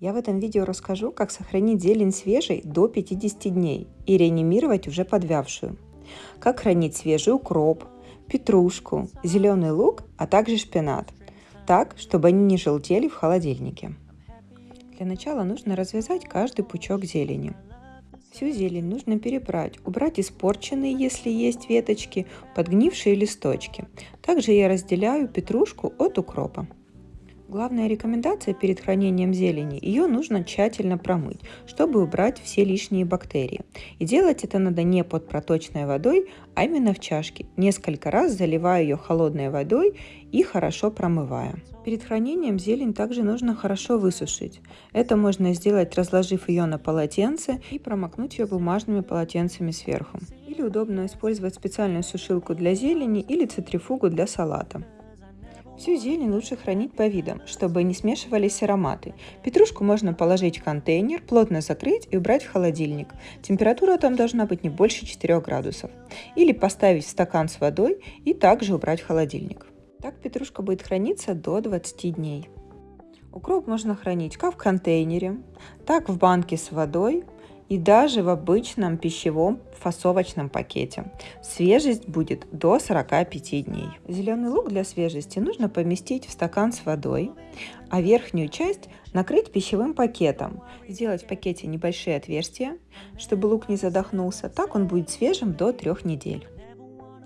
Я в этом видео расскажу, как сохранить зелень свежей до 50 дней и реанимировать уже подвявшую. Как хранить свежий укроп, петрушку, зеленый лук, а также шпинат, так, чтобы они не желтели в холодильнике. Для начала нужно развязать каждый пучок зелени. Всю зелень нужно перебрать, убрать испорченные, если есть веточки, подгнившие листочки. Также я разделяю петрушку от укропа. Главная рекомендация перед хранением зелени – ее нужно тщательно промыть, чтобы убрать все лишние бактерии. И делать это надо не под проточной водой, а именно в чашке, несколько раз заливая ее холодной водой и хорошо промывая. Перед хранением зелень также нужно хорошо высушить. Это можно сделать, разложив ее на полотенце и промокнуть ее бумажными полотенцами сверху. Или удобно использовать специальную сушилку для зелени или центрифугу для салата. Всю зелень лучше хранить по видам, чтобы не смешивались ароматы. Петрушку можно положить в контейнер, плотно закрыть и убрать в холодильник. Температура там должна быть не больше 4 градусов. Или поставить в стакан с водой и также убрать в холодильник. Так петрушка будет храниться до 20 дней. Укроп можно хранить как в контейнере, так в банке с водой, и даже в обычном пищевом фасовочном пакете. Свежесть будет до 45 дней. Зеленый лук для свежести нужно поместить в стакан с водой, а верхнюю часть накрыть пищевым пакетом. Сделать в пакете небольшие отверстия, чтобы лук не задохнулся. Так он будет свежим до 3 недель.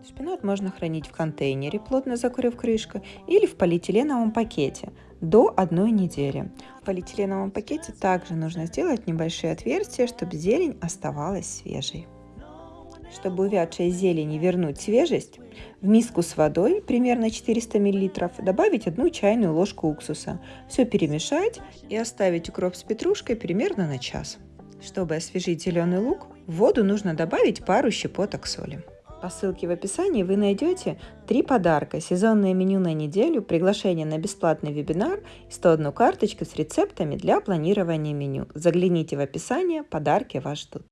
Шпинат можно хранить в контейнере, плотно закрыв крышкой, или в полиэтиленовом пакете до одной недели. В полиэтиленовом пакете также нужно сделать небольшие отверстия, чтобы зелень оставалась свежей. Чтобы увядшей зелени вернуть свежесть, в миску с водой, примерно 400 мл, добавить одну чайную ложку уксуса. Все перемешать и оставить укроп с петрушкой примерно на час. Чтобы освежить зеленый лук, в воду нужно добавить пару щепоток соли. По ссылке в описании вы найдете три подарка, сезонное меню на неделю, приглашение на бесплатный вебинар и 101 карточку с рецептами для планирования меню. Загляните в описание, подарки вас ждут.